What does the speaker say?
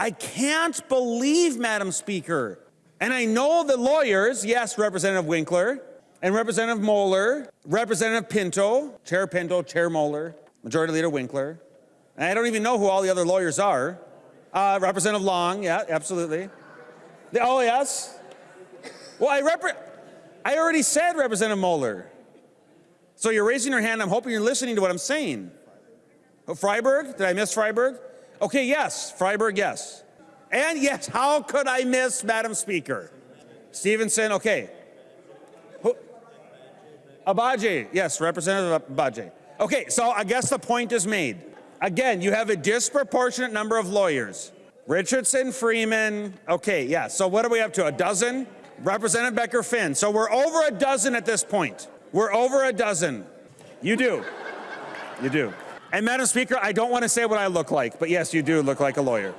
I can't believe, Madam Speaker. And I know the lawyers, yes, Representative Winkler, and Representative Moller, Representative Pinto, Chair Pinto, Chair Moller, Majority Leader Winkler. And I don't even know who all the other lawyers are. Uh, Representative Long, yeah, absolutely. The, oh, yes. Well, I, I already said Representative Moller. So you're raising your hand. I'm hoping you're listening to what I'm saying. Oh, Freiberg? Did I miss Freiberg? Okay, yes. Freiberg, yes. And yes, how could I miss Madam Speaker? Stephenson, okay. Who- Agbaje, yes, Representative Agbaje. Okay, so I guess the point is made. Again, you have a disproportionate number of lawyers. Richardson, Freeman, okay, yeah, so what are we up to, a dozen? Representative Becker Finn, so we're over a dozen at this point. We're over a dozen. You do. You do. And Madam Speaker, I don't want to say what I look like, but yes, you do look like a lawyer.